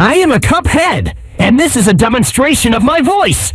I am a Cuphead, and this is a demonstration of my voice.